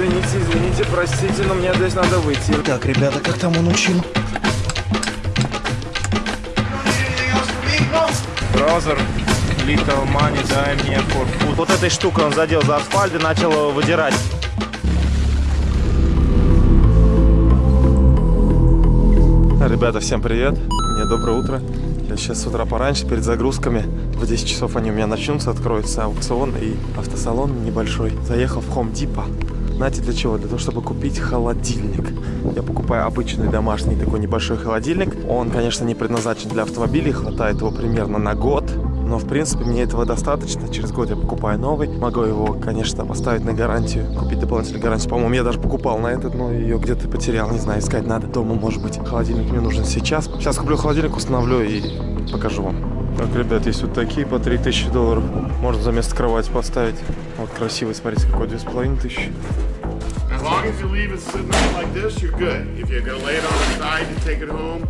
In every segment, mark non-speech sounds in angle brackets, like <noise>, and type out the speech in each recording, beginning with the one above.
Извините, извините, простите, но мне здесь надо выйти. Так, ребята, как там он учил? Brother, little money, дай мне for food. Вот этой штукой он задел за асфальт и начал его выдирать. Ребята, всем привет. Мне доброе утро. Я сейчас с утра пораньше, перед загрузками. В 10 часов они у меня начнутся, откроется аукцион и автосалон небольшой. Заехал в Home Depot. Знаете для чего? Для того, чтобы купить холодильник. Я покупаю обычный домашний такой небольшой холодильник. Он, конечно, не предназначен для автомобилей, хватает его примерно на год. Но, в принципе, мне этого достаточно. Через год я покупаю новый. Могу его, конечно, поставить на гарантию, купить дополнительную гарантию. По-моему, я даже покупал на этот, но ее где-то потерял. Не знаю, искать надо. Дома, может быть, холодильник мне нужен сейчас. Сейчас куплю холодильник, установлю и покажу вам. Так, ребят, есть вот такие по 3000 долларов. Можно за место кровати поставить. Вот красивый, смотрите, какой 2500. As long as you leave it sitting there like this, you're good. If you're gonna lay it on the side and take it home,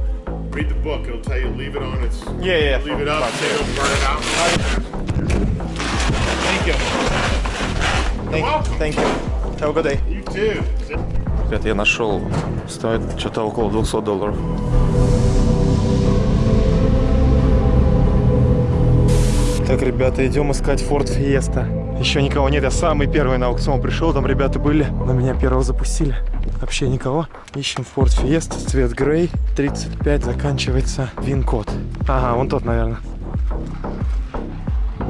read the book. It'll tell you leave it on its. Yeah, yeah. Leave it up, say it'll burn it out. Thank you. Thank, welcome. thank you. Have a good day. You too. Ребят, я нашел, стоит что-то около 200 долларов. Так, ребята, идем искать Ford Fiesta. Еще никого нет, я самый первый на аукцион пришел, там ребята были, но меня первого запустили. Вообще никого. Ищем Ford Fiesta, цвет грей, 35, заканчивается вин-код. Ага, вон тот, наверное.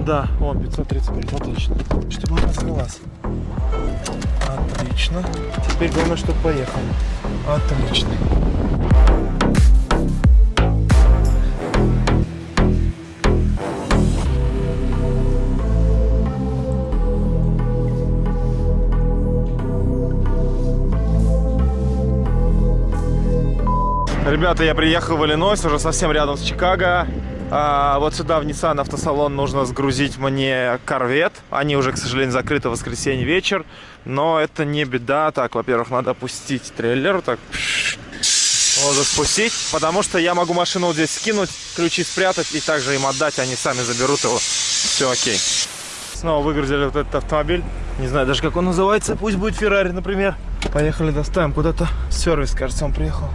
Да, он 535, отлично. Чтобы она открылась. Отлично. Теперь главное, чтобы поехал. Отлично. Ребята, я приехал в Иллинойс, уже совсем рядом с Чикаго. А, вот сюда, в Nissan автосалон, нужно сгрузить мне корвет. Они уже, к сожалению, закрыты в воскресенье вечер. Но это не беда. Так, во-первых, надо опустить трейлер. Так, вот спустить. Потому что я могу машину вот здесь скинуть, ключи спрятать и также им отдать. Они сами заберут его. Все окей. Снова выгрузили вот этот автомобиль. Не знаю даже, как он называется. Пусть будет Феррари, например. Поехали, доставим куда-то. Сервис, кажется, он приехал.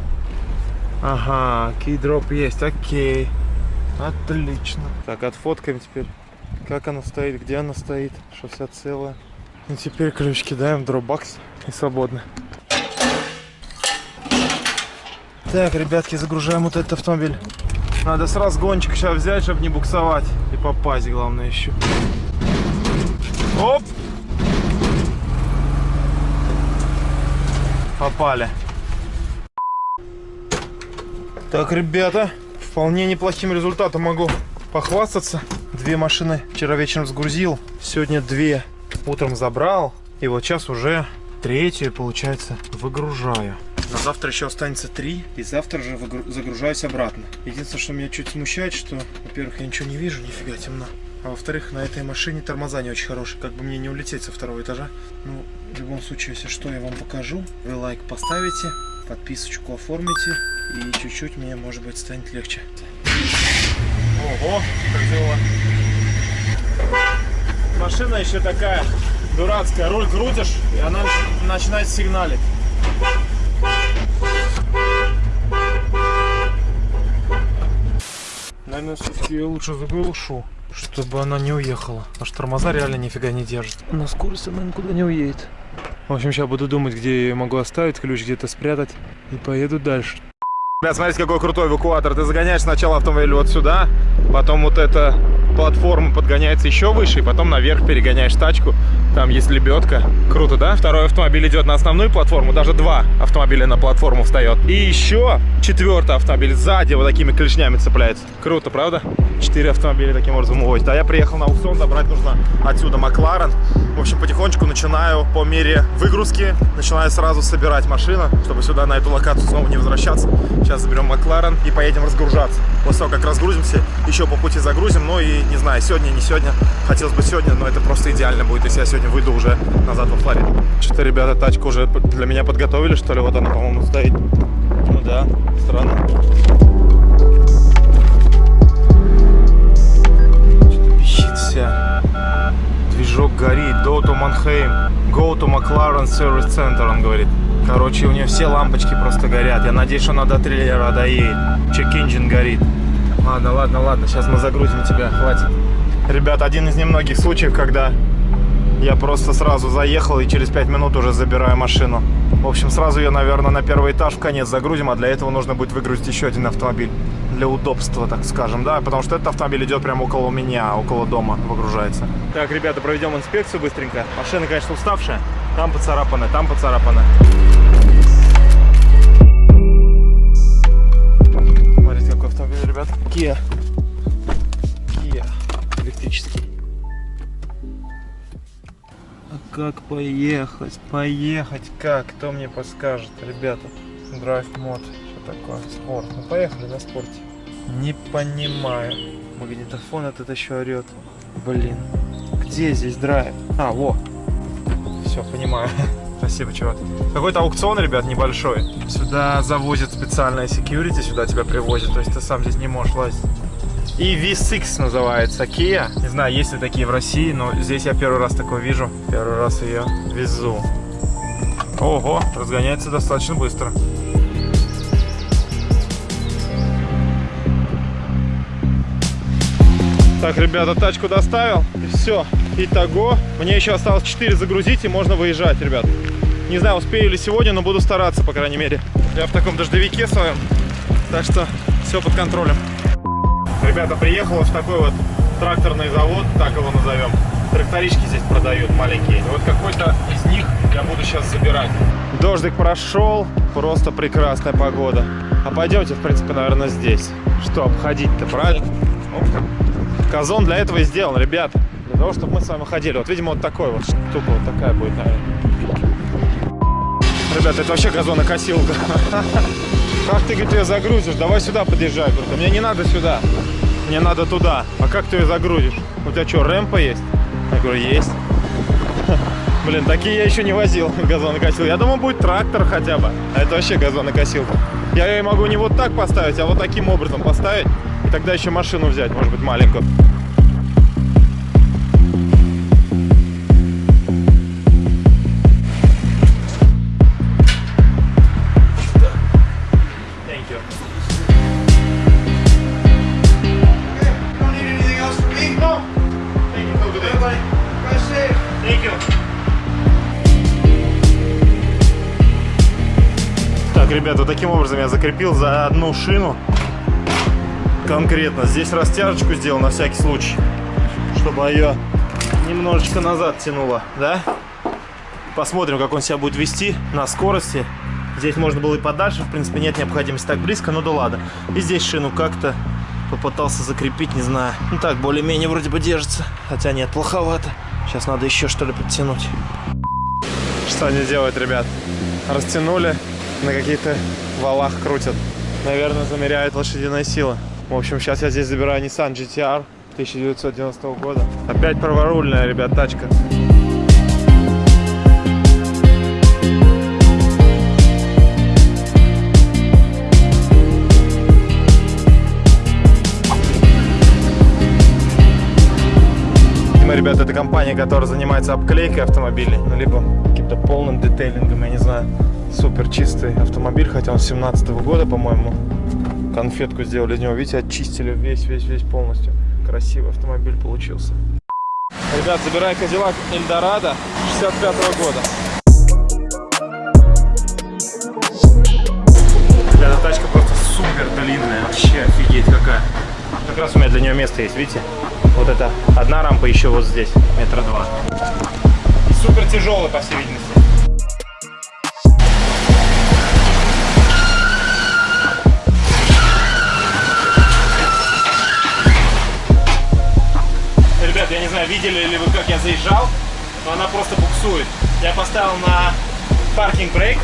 Ага, кейдроп есть, окей. Отлично. Так, отфоткаем теперь, как она стоит, где она стоит, что вся целая. И теперь ключ кидаем в дропбакс и свободны. Так, ребятки, загружаем вот этот автомобиль. Надо сразу гончик сейчас взять, чтобы не буксовать. И попасть, главное, еще. Оп! Попали. Так, ребята, вполне неплохим результатом могу похвастаться. Две машины вчера вечером сгрузил, сегодня две утром забрал. И вот сейчас уже третью, получается, выгружаю. На завтра еще останется три, и завтра же загружаюсь обратно. Единственное, что меня чуть смущает, что, во-первых, я ничего не вижу, нифига темно. А во-вторых, на этой машине тормоза не очень хорошие, как бы мне не улететь со второго этажа. Ну, в любом случае, если что, я вам покажу. Вы лайк поставите, подписочку оформите, и чуть-чуть мне, может быть, станет легче. Ого, как дела. Машина еще такая дурацкая. Руль крутишь, и она начинает сигналить. Наверное, все-таки я лучше заглушу, чтобы она не уехала. Потому что тормоза реально нифига не держит. На скорости она никуда не уедет. В общем, сейчас буду думать, где я могу оставить ключ, где-то спрятать. И поеду дальше. Ребят, смотрите, какой крутой эвакуатор. Ты загоняешь сначала автомобиль вот сюда, потом вот эта платформа подгоняется еще выше, и потом наверх перегоняешь тачку. Там есть лебедка. Круто, да? Второй автомобиль идет на основную платформу, даже два автомобиля на платформу встает. И еще четвертый автомобиль сзади вот такими клешнями цепляется. Круто, правда? Четыре автомобиля таким образом увозит. А я приехал на аукцион, забрать нужно отсюда Макларен. В общем, потихонечку начинаю по мере выгрузки, начинаю сразу собирать машину, чтобы сюда на эту локацию снова не возвращаться. Сейчас заберем Макларен и поедем разгружаться. После того, как разгрузимся, еще по пути загрузим. Ну и не знаю, сегодня, не сегодня. Хотелось бы сегодня, но это просто идеально будет, если я сегодня выйду уже назад во Флориду. Что-то ребята тачку уже для меня подготовили, что ли? Вот она, по-моему, стоит. Ну да, странно. Что-то пищит вся. движок горит. Go to Mannheim. Go to McLaren Service Center, он говорит. Короче, у нее все лампочки просто горят. Я надеюсь, что она до трейлера доедет. Чек-инжин горит. Ладно, ладно, ладно. Сейчас мы загрузим тебя. Хватит. Ребят, один из немногих случаев, когда я просто сразу заехал и через 5 минут уже забираю машину. В общем, сразу ее, наверное, на первый этаж в конец загрузим, а для этого нужно будет выгрузить еще один автомобиль. Для удобства, так скажем, да, потому что этот автомобиль идет прямо около меня, около дома выгружается. Так, ребята, проведем инспекцию быстренько. Машина, конечно, уставшая. Там поцарапана, там поцарапана. Смотрите, какой автомобиль, ребят. Kia. Kia. Электрический. Как поехать? Поехать как? Кто мне подскажет, ребята? Драйв мод. Что такое? Спорт. Ну поехали на спорте. Не понимаю. Магнитофон этот еще орет. Блин. Где здесь драйв? А, во. Все, понимаю. <laughs> Спасибо, чувак. Какой-то аукцион, ребят, небольшой. Сюда завозят специальное security, сюда тебя привозят. То есть ты сам здесь не можешь лазить. И V6 называется Kia. Не знаю, есть ли такие в России, но здесь я первый раз такое вижу. Первый раз ее везу. Ого, разгоняется достаточно быстро. Так, ребята, тачку доставил. И все. Итого, мне еще осталось 4 загрузить и можно выезжать, ребят. Не знаю, успею ли сегодня, но буду стараться, по крайней мере. Я в таком дождевике своем. Так что все под контролем. Ребята, приехал в такой вот тракторный завод, так его назовем. Тракторички здесь продают маленькие. Вот какой-то из них я буду сейчас забирать. Дождик прошел, просто прекрасная погода. А пойдемте, в принципе, наверное, здесь. Что обходить-то, правильно? Казон для этого и сделан, ребят. Для того, чтобы мы с вами ходили. Вот, видимо, вот такой вот штука, вот такая будет, наверное. Ребята, это вообще газонокосилка. <laughs> Как ты, говорит, ее загрузишь? Давай сюда подъезжай. Говорит, мне не надо сюда. Мне надо туда. А как ты ее загрузишь? У тебя что, рэмпа есть? Я говорю, есть. <laughs> Блин, такие я еще не возил, газонокосилку. Я думал, будет трактор хотя бы. А это вообще газонокосилка. Я ее могу не вот так поставить, а вот таким образом поставить. И тогда еще машину взять, может быть, маленькую. Ребята, таким образом я закрепил за одну шину конкретно. Здесь растяжечку сделал на всякий случай, чтобы ее немножечко назад тянуло, да? Посмотрим, как он себя будет вести на скорости. Здесь можно было и подальше, в принципе, нет необходимости так близко, но да ладно. И здесь шину как-то попытался закрепить, не знаю. Ну так, более-менее вроде бы держится. Хотя нет, плоховато. Сейчас надо еще что ли подтянуть. Что они делают, ребят? Растянули, на каких-то валах крутят. Наверное, замеряют лошадиная сила. В общем, сейчас я здесь забираю Nissan GTR 1990 года. Опять праворульная, ребят, тачка. Ребята, это компания, которая занимается обклейкой автомобилей, ну, либо каким-то полным детейлингом, я не знаю. Супер чистый автомобиль, хотя он 17 года, по-моему. Конфетку сделали из него, видите, очистили весь-весь-весь полностью. Красивый автомобиль получился. Ребят, забирай Кадиллак Эльдорадо 65 года. Ребята, тачка просто супер длинная, вообще офигеть какая. Как раз у меня для нее место есть, видите? Вот это одна рампа еще вот здесь, метра два. И супер тяжелая, по всей видимости. Видели ли вы, как я заезжал, но она просто буксует. Я поставил на паркинг брейк,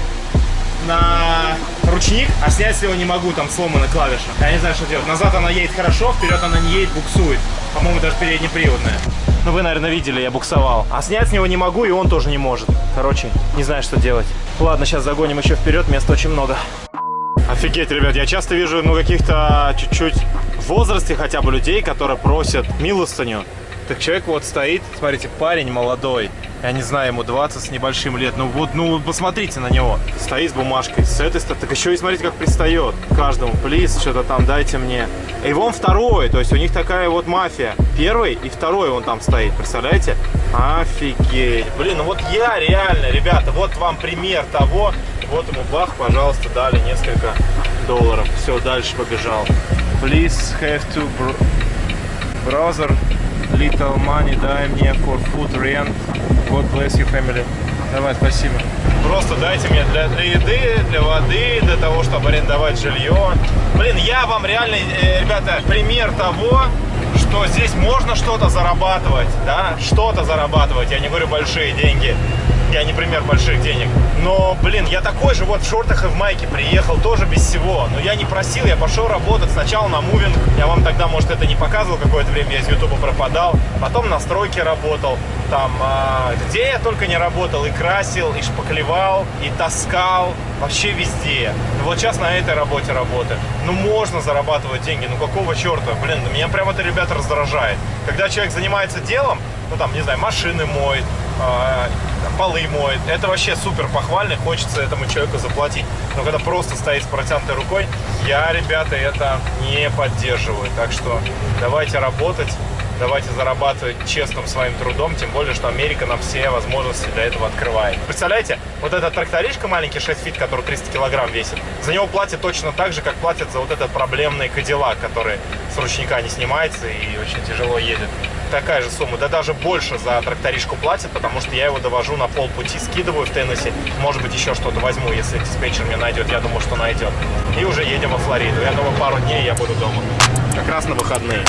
на ручник, а снять его не могу, там сломана клавиша. Я не знаю, что делать. Назад она едет хорошо, вперед она не едет, буксует. По-моему, даже переднеприводная. Ну, вы, наверное, видели, я буксовал. А снять с него не могу, и он тоже не может. Короче, не знаю, что делать. Ладно, сейчас загоним еще вперед, места очень много. Офигеть, ребят, я часто вижу, ну, каких-то чуть-чуть в возрасте хотя бы людей, которые просят милостыню. Так человек вот стоит, смотрите, парень молодой, я не знаю, ему 20 с небольшим лет, ну вот, ну посмотрите на него, стоит с бумажкой, с этой стороны, так еще и смотрите, как пристает к каждому, плиз, что-то там дайте мне. И вон второй, то есть у них такая вот мафия, первый и второй он там стоит, представляете? Офигеть, блин, ну вот я реально, ребята, вот вам пример того, вот ему бах, пожалуйста, дали несколько долларов, все, дальше побежал. Please have to br brother little money дай мне for food rent. God bless you family. Давай, спасибо. Просто дайте мне для, для еды, для воды, для того, чтобы арендовать жилье. Блин, я вам реально, э, ребята, пример того, что здесь можно что-то зарабатывать, да, что-то зарабатывать. Я не говорю большие деньги, я не пример больших денег. Но, блин, я такой же вот в шортах и в майке приехал, тоже без всего. Но я не просил, я пошел работать сначала на мувинг. Я вам тогда, может, это не показывал какое-то время, я из ютуба пропадал. Потом на стройке работал. Там, а, где я только не работал, и красил, и шпаклевал, и таскал, вообще везде. Ну, вот сейчас на этой работе работаю. Ну, можно зарабатывать деньги, ну какого черта? Блин, меня прям это, ребята, раздражает. Когда человек занимается делом, ну там, не знаю, машины моет, полы моет. Это вообще супер похвально, хочется этому человеку заплатить. Но когда просто стоит с протянутой рукой, я, ребята, это не поддерживаю. Так что давайте работать, давайте зарабатывать честным своим трудом, тем более, что Америка нам все возможности для этого открывает. Представляете, вот эта тракторишка маленький 6 feet, который 300 килограмм весит, за него платят точно так же, как платят за вот этот проблемный кадиллак, который с ручника не снимается и очень тяжело едет такая же сумма, да даже больше за тракторишку платят, потому что я его довожу на полпути, скидываю в Теннесси, может быть еще что-то возьму, если диспетчер мне найдет, я думаю, что найдет. И уже едем во Флориду. Я думаю, пару дней я буду дома. Как раз на выходные.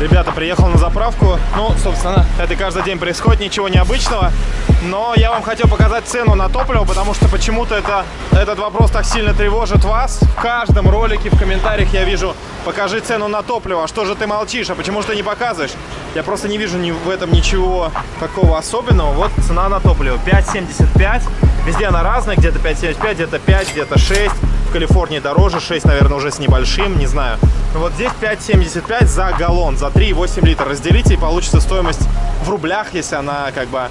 Ребята, приехал на заправку. Ну, собственно, это каждый день происходит, ничего необычного. Но я вам хотел показать цену на топливо, потому что почему-то это, этот вопрос так сильно тревожит вас. В каждом ролике, в комментариях я вижу, покажи цену на топливо. А что же ты молчишь? А почему же ты не показываешь? Я просто не вижу ни в этом ничего такого особенного. Вот цена на топливо. 5,75. Везде она разная. Где-то 5,75, где-то 5, где-то 6. Калифорнии дороже. 6, наверное, уже с небольшим. Не знаю. Но вот здесь 5,75 за галлон. За 3,8 литра. Разделите и получится стоимость в рублях, если она как бы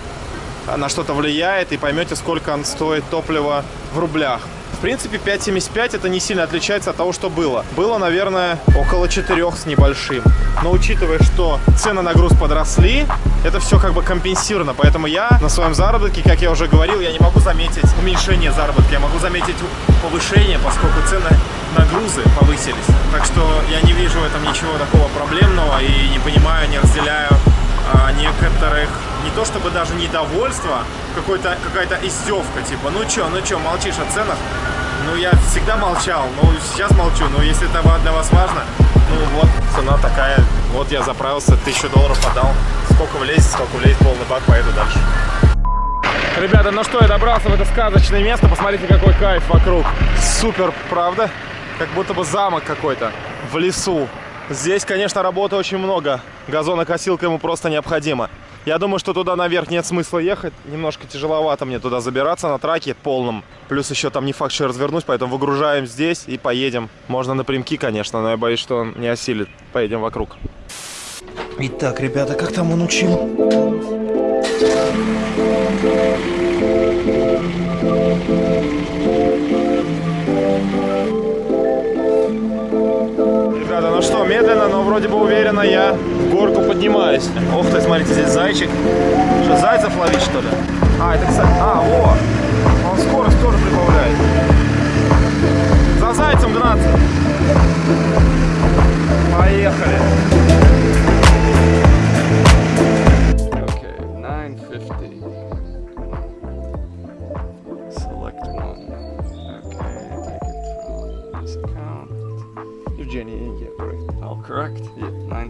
на что-то влияет, и поймете, сколько стоит топливо в рублях. В принципе, 5,75 это не сильно отличается от того, что было. Было, наверное, около 4 с небольшим. Но учитывая, что цены на груз подросли, это все как бы компенсировано. Поэтому я на своем заработке, как я уже говорил, я не могу заметить уменьшение заработка. Я могу заметить повышение, поскольку цены на грузы повысились. Так что я не вижу в этом ничего такого проблемного и не понимаю, не разделяю а, некоторых, не то чтобы даже недовольство, какая-то издевка, типа, ну чё, ну чё, молчишь о ценах? Ну, я всегда молчал, но сейчас молчу, но если это для вас важно, ну вот, цена такая, вот я заправился, тысячу долларов подал, сколько влезет, сколько влезет, полный бак, поеду дальше. Ребята, ну что, я добрался в это сказочное место, посмотрите, какой кайф вокруг. Супер, правда? Как будто бы замок какой-то в лесу. Здесь, конечно, работы очень много. Газонокосилка ему просто необходима. Я думаю, что туда наверх нет смысла ехать. Немножко тяжеловато мне туда забираться на траке полном. Плюс еще там не факт, что я развернусь, поэтому выгружаем здесь и поедем. Можно напрямки, конечно, но я боюсь, что он не осилит. Поедем вокруг. Итак, ребята, как там он учил? Ребята, ну что, медленно, но вроде бы уверенно я горку поднимаюсь. Ох ты, смотрите, здесь зайчик. Что, зайцев ловить, что ли? А, это, кстати... А, о! Он скорость тоже прибавляет. За зайцем гнаться. Поехали.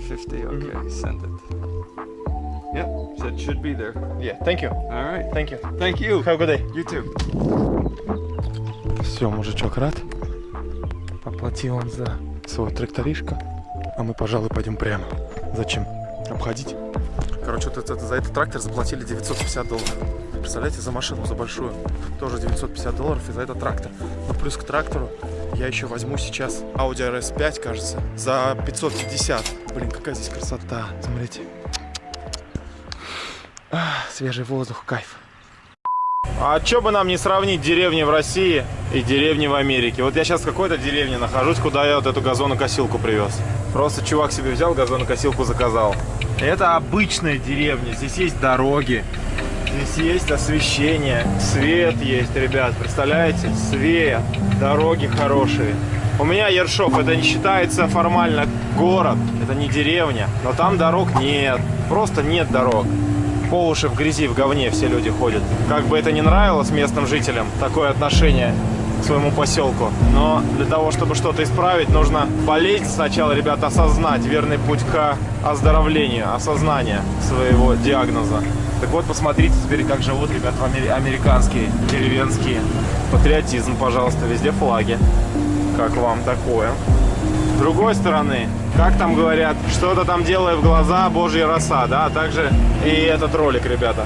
Yeah, 950. Okay, send it. Yep, so it should be there. Yeah, thank you. All right. Thank you. Thank you. Have a good day. You too. Все, мужичок рад. Поплатил он за свой тракторишка. А мы, пожалуй, пойдем прямо. Зачем? Обходить. Короче, вот это, за этот трактор заплатили 950 долларов. Представляете, за машину, за большую. Тоже 950 долларов и за этот трактор. Но плюс к трактору я еще возьму сейчас Audi RS5, кажется, за 550. Блин, какая здесь красота. Смотрите. Ах, свежий воздух, кайф. А что бы нам не сравнить деревни в России и деревни в Америке? Вот я сейчас в какой-то деревне нахожусь, куда я вот эту газонокосилку привез. Просто чувак себе взял, газонокосилку заказал. Это обычная деревня, здесь есть дороги, здесь есть освещение, свет есть, ребят, представляете? Свет, дороги хорошие. У меня Ершов, это не считается формально город, это не деревня, но там дорог нет, просто нет дорог по уши в грязи, в говне все люди ходят. Как бы это ни нравилось местным жителям, такое отношение к своему поселку. Но для того, чтобы что-то исправить, нужно болеть сначала, ребята, осознать верный путь к оздоровлению, осознание своего диагноза. Так вот, посмотрите теперь, как живут ребята американские, деревенские. Патриотизм, пожалуйста, везде флаги. Как вам такое? С другой стороны, как там говорят, что-то там делая в глаза, божья роса, да, а также и этот ролик, ребята.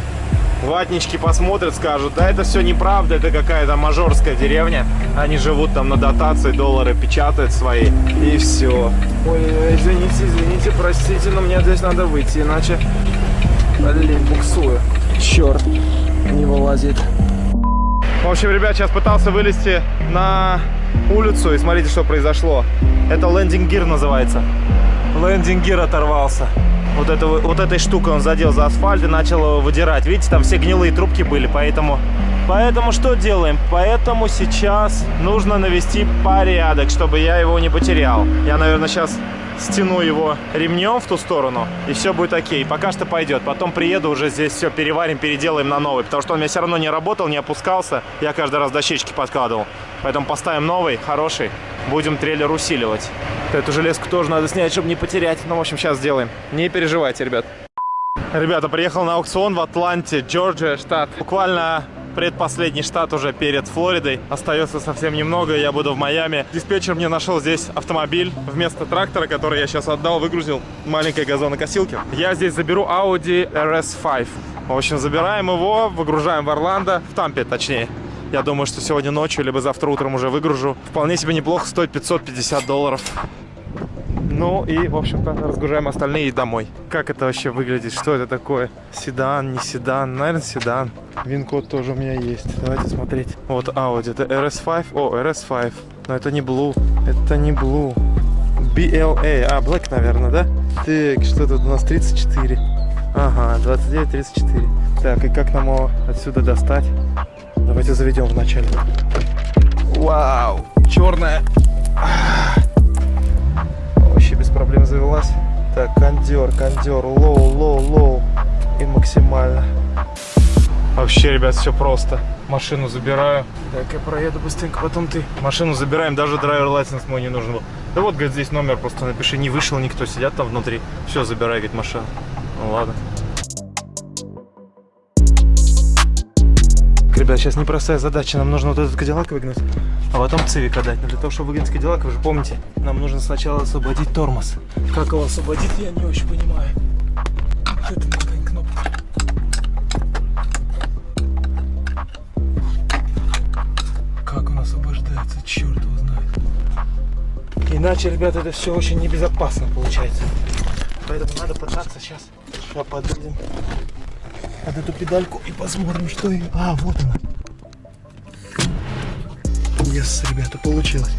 Ватнички посмотрят, скажут, да это все неправда, это какая-то мажорская деревня. Они живут там на дотации, доллары печатают свои, и все. Ой, извините, извините, простите, но мне здесь надо выйти, иначе, блин, буксую. Черт, не вылазит. В общем, ребят, сейчас пытался вылезти на улицу и смотрите, что произошло. Это лендинг-гир называется. Лендинг-гир оторвался. Вот, это, вот этой штукой он задел за асфальт и начал его выдирать. Видите, там все гнилые трубки были, поэтому... Поэтому что делаем? Поэтому сейчас нужно навести порядок, чтобы я его не потерял. Я, наверное, сейчас стяну его ремнем в ту сторону, и все будет окей. Пока что пойдет. Потом приеду, уже здесь все переварим, переделаем на новый, потому что он у меня все равно не работал, не опускался. Я каждый раз дощечки подкладывал. Поэтому поставим новый, хороший. Будем трейлер усиливать. Эту железку тоже надо снять, чтобы не потерять. Ну, в общем, сейчас сделаем. Не переживайте, ребят. Ребята, приехал на аукцион в Атланте, Джорджия, штат. Буквально предпоследний штат уже перед Флоридой. Остается совсем немного, я буду в Майами. Диспетчер мне нашел здесь автомобиль вместо трактора, который я сейчас отдал, выгрузил маленькой газонокосилки. Я здесь заберу Audi RS5. В общем, забираем его, выгружаем в Орландо, в Тампе точнее. Я думаю, что сегодня ночью, либо завтра утром уже выгружу. Вполне себе неплохо, стоит 550 долларов. Ну и, в общем-то, разгружаем остальные домой. Как это вообще выглядит? Что это такое? Седан, не седан? Наверное, седан. Вин-код тоже у меня есть. Давайте смотреть. Вот Audi. Это RS5. О, RS5. Но это не Blue. Это не Blue. BLA. А, Black, наверное, да? Так, что тут у нас? 34. Ага, 29-34. Так, и как нам его отсюда достать? Давайте заведем вначале. Вау, черная. Проблем завелась. Так, кондер, кондер, low, low, low. И максимально. Вообще, ребят, все просто. Машину забираю. Так, я проеду быстренько, потом ты. Машину забираем, даже driver license мой не нужен был. Да вот, говорит, здесь номер просто напиши, не вышел никто, сидят там внутри. Все, забирай, говорит, машину. Ну ладно. Ребят, сейчас непростая задача. Нам нужно вот этот кадиллак выгнать, а потом цивик отдать. Но для того, чтобы выгнать кадиллак, вы же помните, нам нужно сначала освободить тормоз. Как его освободить, я не очень понимаю. Это маленькая кнопка. Как он освобождается, черт его знает. Иначе, ребята, это все очень небезопасно получается. Поэтому надо пытаться сейчас. Сейчас подойдем под эту педальку и посмотрим, что и... А, вот она. Yes, ребята, получилось.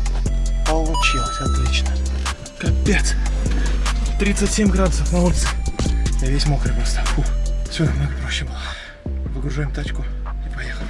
Получилось, отлично. Капец. 37 градусов на улице. Я весь мокрый просто. Фу. Все намного проще было. Выгружаем тачку и поехали.